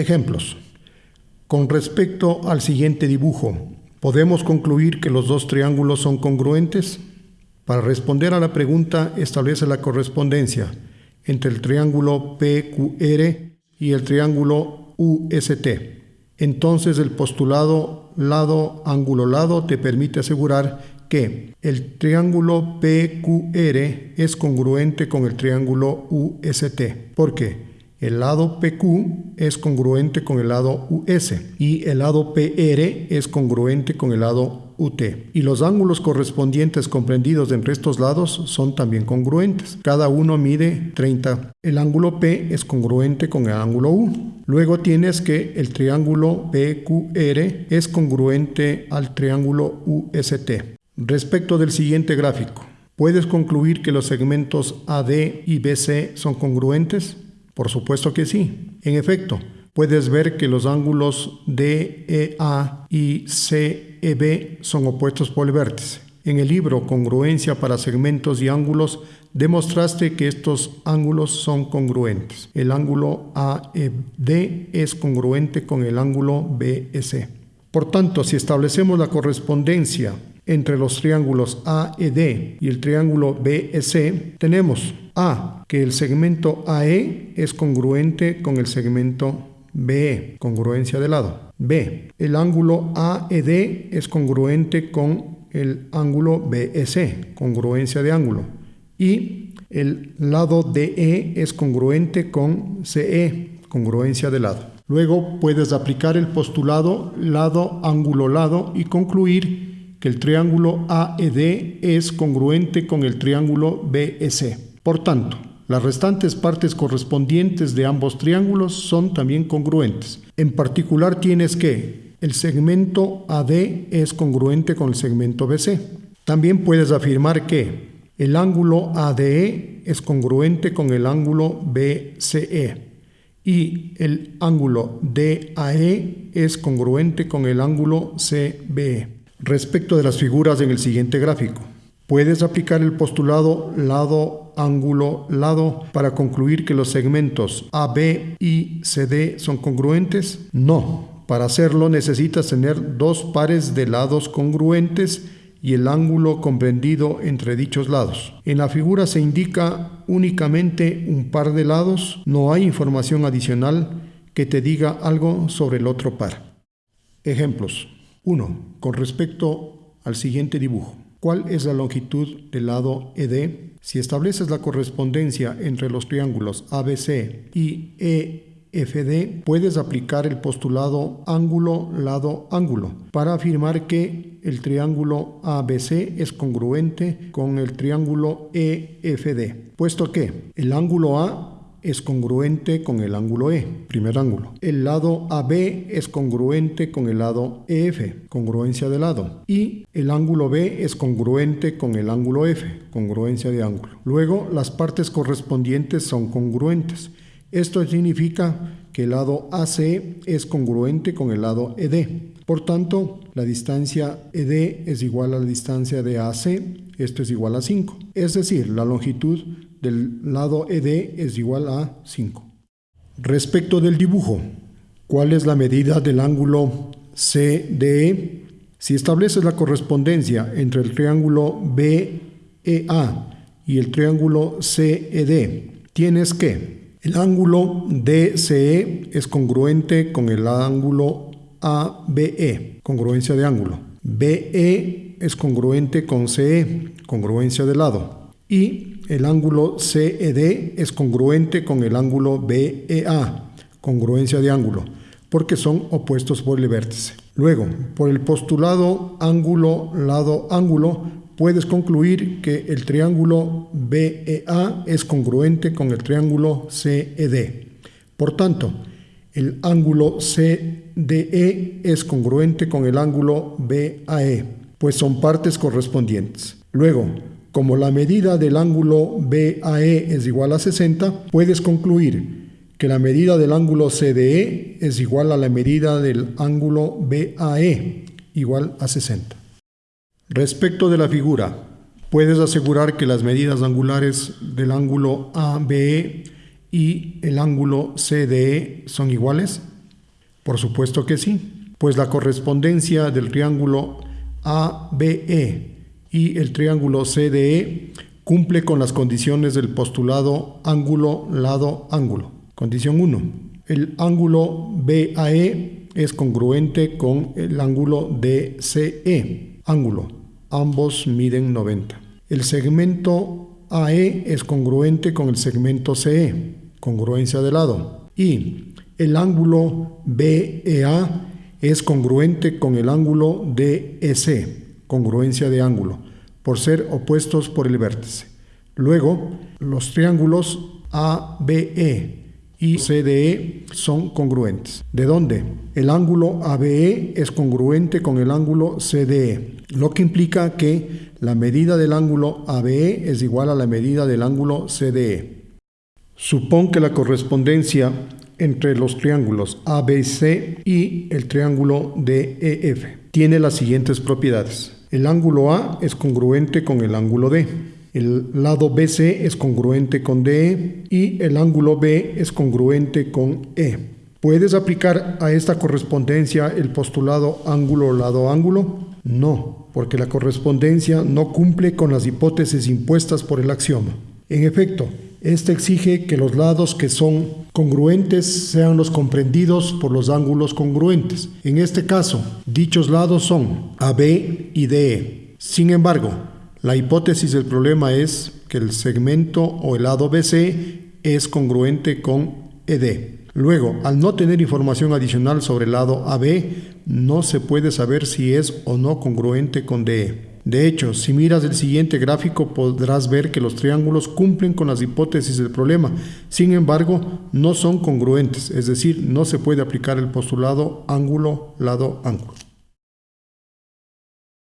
Ejemplos. Con respecto al siguiente dibujo, ¿podemos concluir que los dos triángulos son congruentes? Para responder a la pregunta, establece la correspondencia entre el triángulo PQR y el triángulo UST. Entonces el postulado lado ángulo lado te permite asegurar que el triángulo PQR es congruente con el triángulo UST. ¿Por qué? El lado PQ es congruente con el lado US y el lado PR es congruente con el lado UT. Y los ángulos correspondientes comprendidos entre estos lados son también congruentes. Cada uno mide 30. El ángulo P es congruente con el ángulo U. Luego tienes que el triángulo PQR es congruente al triángulo UST. Respecto del siguiente gráfico, ¿puedes concluir que los segmentos AD y BC son congruentes? Por supuesto que sí. En efecto, puedes ver que los ángulos DEA y CEB son opuestos por el vértice. En el libro Congruencia para segmentos y ángulos demostraste que estos ángulos son congruentes. El ángulo AED es congruente con el ángulo BEC. Por tanto, si establecemos la correspondencia entre los triángulos AED y el triángulo BEC, tenemos A, que el segmento AE es congruente con el segmento BE, congruencia de lado. B, el ángulo AED es congruente con el ángulo BEC, congruencia de ángulo. Y el lado DE es congruente con CE, congruencia de lado. Luego puedes aplicar el postulado lado, ángulo, lado y concluir que el triángulo AED es congruente con el triángulo BEC. Por tanto, las restantes partes correspondientes de ambos triángulos son también congruentes. En particular tienes que el segmento AD es congruente con el segmento BC. También puedes afirmar que el ángulo ADE es congruente con el ángulo BCE y el ángulo DAE es congruente con el ángulo CBE. Respecto de las figuras en el siguiente gráfico, puedes aplicar el postulado lado, ángulo, lado para concluir que los segmentos AB y CD son congruentes? No. Para hacerlo necesitas tener dos pares de lados congruentes y el ángulo comprendido entre dichos lados. En la figura se indica únicamente un par de lados, no hay información adicional que te diga algo sobre el otro par. Ejemplos. 1. Con respecto al siguiente dibujo. ¿Cuál es la longitud del lado ED? Si estableces la correspondencia entre los triángulos ABC y EFD, puedes aplicar el postulado ángulo, lado, ángulo para afirmar que el triángulo ABC es congruente con el triángulo EFD, puesto que el ángulo A es congruente con el ángulo E, primer ángulo. El lado AB es congruente con el lado EF, congruencia de lado. Y el ángulo B es congruente con el ángulo F, congruencia de ángulo. Luego, las partes correspondientes son congruentes. Esto significa que el lado AC es congruente con el lado ED. Por tanto, la distancia ED es igual a la distancia de AC, esto es igual a 5. Es decir, la longitud del lado ED es igual a 5. Respecto del dibujo, ¿cuál es la medida del ángulo CDE? Si estableces la correspondencia entre el triángulo BEA y el triángulo CED, tienes que el ángulo DCE es congruente con el ángulo ABE, congruencia de ángulo. BE es congruente con CE, congruencia de lado. Y el ángulo CED es congruente con el ángulo BEA, congruencia de ángulo, porque son opuestos por el vértice. Luego, por el postulado ángulo, lado, ángulo, puedes concluir que el triángulo BEA es congruente con el triángulo CED. Por tanto, el ángulo CDE es congruente con el ángulo BAE, pues son partes correspondientes. Luego, como la medida del ángulo BAE es igual a 60, puedes concluir que la medida del ángulo CDE es igual a la medida del ángulo BAE, igual a 60. Respecto de la figura, puedes asegurar que las medidas angulares del ángulo ABE y el ángulo CDE son iguales. Por supuesto que sí, pues la correspondencia del triángulo ABE y el triángulo CDE cumple con las condiciones del postulado ángulo, lado, ángulo. Condición 1. El ángulo BAE es congruente con el ángulo DCE. Ángulo. Ambos miden 90. El segmento AE es congruente con el segmento CE. Congruencia de lado. Y el ángulo BEA es congruente con el ángulo DEC. Congruencia de ángulo por ser opuestos por el vértice. Luego, los triángulos ABE y CDE son congruentes. ¿De dónde? El ángulo ABE es congruente con el ángulo CDE, lo que implica que la medida del ángulo ABE es igual a la medida del ángulo CDE. Supón que la correspondencia entre los triángulos ABC y el triángulo DEF tiene las siguientes propiedades. El ángulo A es congruente con el ángulo D. El lado BC es congruente con DE y el ángulo B es congruente con E. ¿Puedes aplicar a esta correspondencia el postulado ángulo-lado-ángulo? No, porque la correspondencia no cumple con las hipótesis impuestas por el axioma. En efecto, este exige que los lados que son congruentes sean los comprendidos por los ángulos congruentes. En este caso, dichos lados son AB y DE. Sin embargo, la hipótesis del problema es que el segmento o el lado BC es congruente con ED. Luego, al no tener información adicional sobre el lado AB, no se puede saber si es o no congruente con DE. De hecho, si miras el siguiente gráfico podrás ver que los triángulos cumplen con las hipótesis del problema, sin embargo, no son congruentes, es decir, no se puede aplicar el postulado ángulo-lado-ángulo.